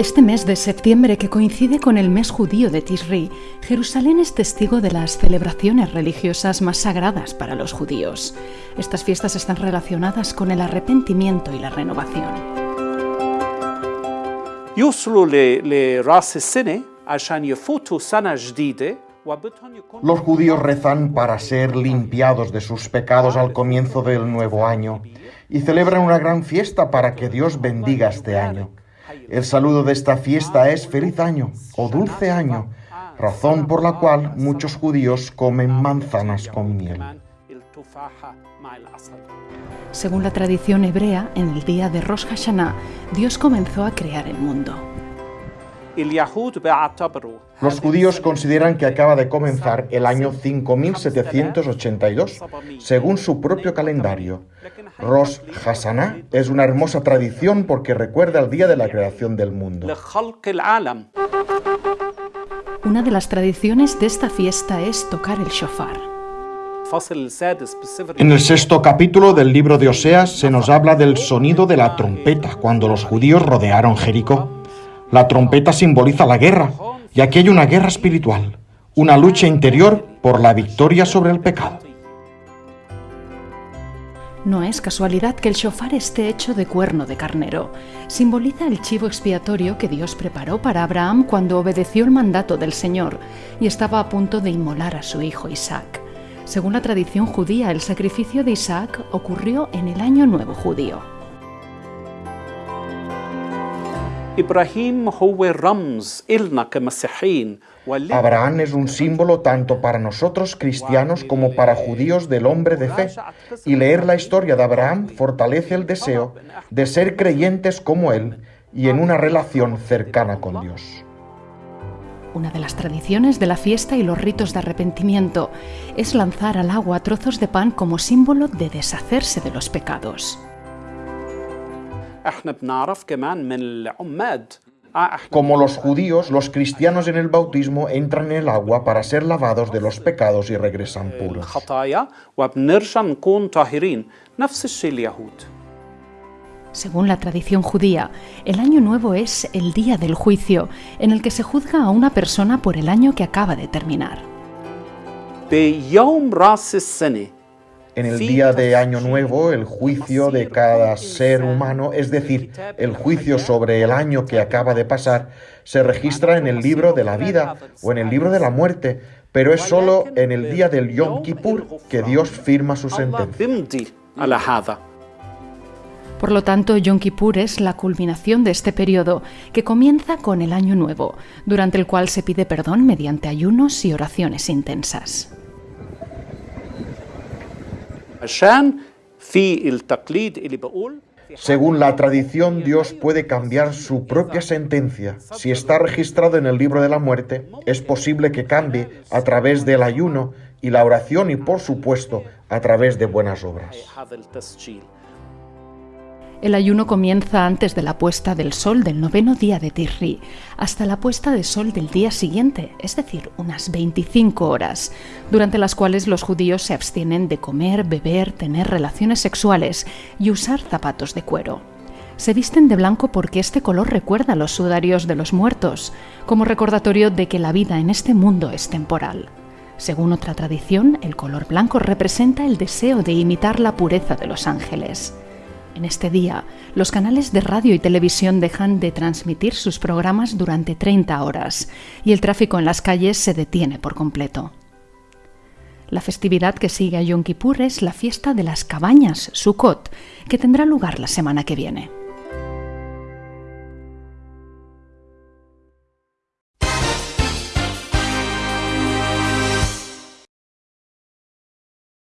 Este mes de septiembre, que coincide con el mes judío de Tisri, Jerusalén es testigo de las celebraciones religiosas más sagradas para los judíos. Estas fiestas están relacionadas con el arrepentimiento y la renovación. Los judíos rezan para ser limpiados de sus pecados al comienzo del nuevo año y celebran una gran fiesta para que Dios bendiga este año. El saludo de esta fiesta es feliz año o dulce año, razón por la cual muchos judíos comen manzanas con miel. Según la tradición hebrea, en el día de Rosh Hashanah, Dios comenzó a crear el mundo. Los judíos consideran que acaba de comenzar el año 5782, según su propio calendario. Rosh Hashanah es una hermosa tradición porque recuerda el día de la creación del mundo. Una de las tradiciones de esta fiesta es tocar el shofar. En el sexto capítulo del libro de Oseas se nos habla del sonido de la trompeta cuando los judíos rodearon Jericó. La trompeta simboliza la guerra, y aquí hay una guerra espiritual, una lucha interior por la victoria sobre el pecado. No es casualidad que el shofar esté hecho de cuerno de carnero. Simboliza el chivo expiatorio que Dios preparó para Abraham cuando obedeció el mandato del Señor y estaba a punto de inmolar a su hijo Isaac. Según la tradición judía, el sacrificio de Isaac ocurrió en el Año Nuevo judío. Abraham es un símbolo tanto para nosotros cristianos como para judíos del hombre de fe, y leer la historia de Abraham fortalece el deseo de ser creyentes como él y en una relación cercana con Dios. Una de las tradiciones de la fiesta y los ritos de arrepentimiento es lanzar al agua trozos de pan como símbolo de deshacerse de los pecados. Como los judíos, los cristianos en el bautismo entran en el agua para ser lavados de los pecados y regresan puros. Según la tradición judía, el año nuevo es el día del juicio, en el que se juzga a una persona por el año que acaba de terminar. En el día de Año Nuevo, el juicio de cada ser humano, es decir, el juicio sobre el año que acaba de pasar, se registra en el libro de la vida o en el libro de la muerte, pero es solo en el día del Yom Kippur que Dios firma su sentencia. Por lo tanto, Yom Kippur es la culminación de este periodo, que comienza con el Año Nuevo, durante el cual se pide perdón mediante ayunos y oraciones intensas. Según la tradición, Dios puede cambiar su propia sentencia. Si está registrado en el libro de la muerte, es posible que cambie a través del ayuno y la oración y, por supuesto, a través de buenas obras. El ayuno comienza antes de la puesta del sol del noveno día de Tirri, hasta la puesta de sol del día siguiente, es decir, unas 25 horas, durante las cuales los judíos se abstienen de comer, beber, tener relaciones sexuales y usar zapatos de cuero. Se visten de blanco porque este color recuerda los sudarios de los muertos, como recordatorio de que la vida en este mundo es temporal. Según otra tradición, el color blanco representa el deseo de imitar la pureza de los ángeles. En este día, los canales de radio y televisión dejan de transmitir sus programas durante 30 horas y el tráfico en las calles se detiene por completo. La festividad que sigue a Yom Kippur es la fiesta de las cabañas, Sukkot, que tendrá lugar la semana que viene.